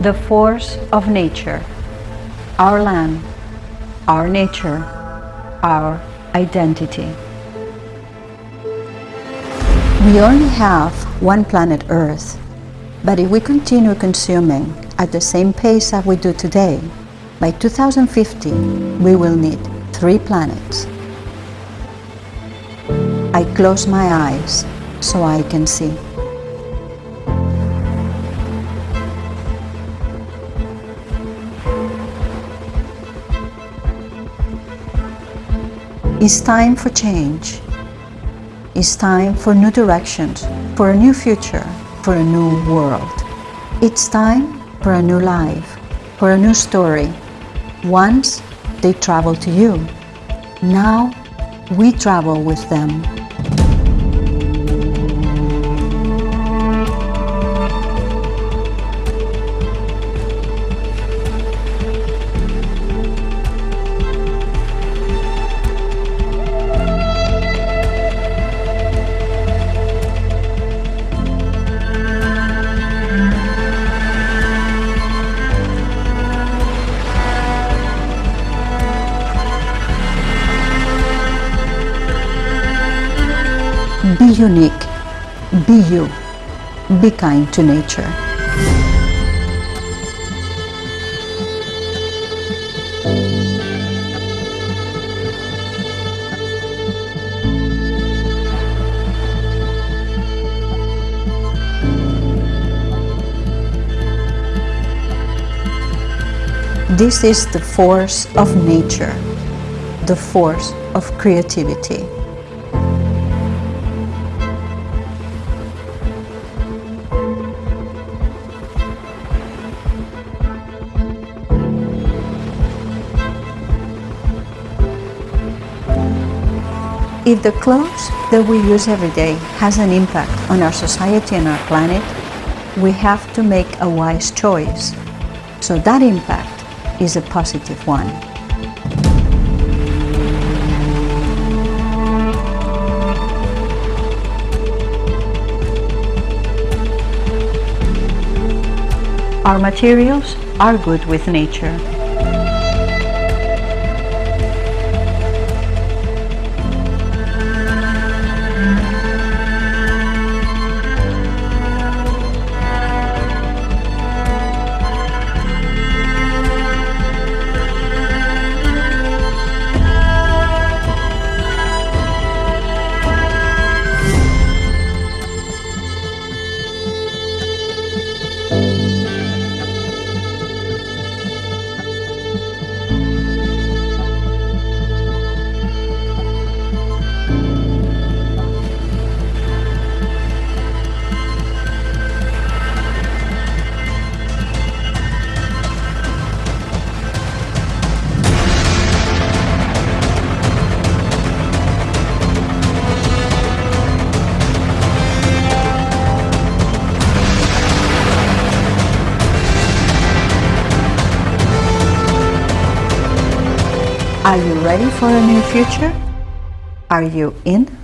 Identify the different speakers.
Speaker 1: the force of nature, our land, our nature, our identity. We only have one planet Earth, but if we continue consuming at the same pace as we do today, by 2050 we will need three planets. I close my eyes so I can see. It's time for change. It's time for new directions, for a new future, for a new world. It's time for a new life, for a new story. Once they travel to you. Now we travel with them. Unique. Be you. Be kind to nature. This is the force of nature, the force of creativity. If the clothes that we use every day has an impact on our society and our planet, we have to make a wise choice. So that impact is a positive one. Our materials are good with nature. Are you ready for a new future? Are you in?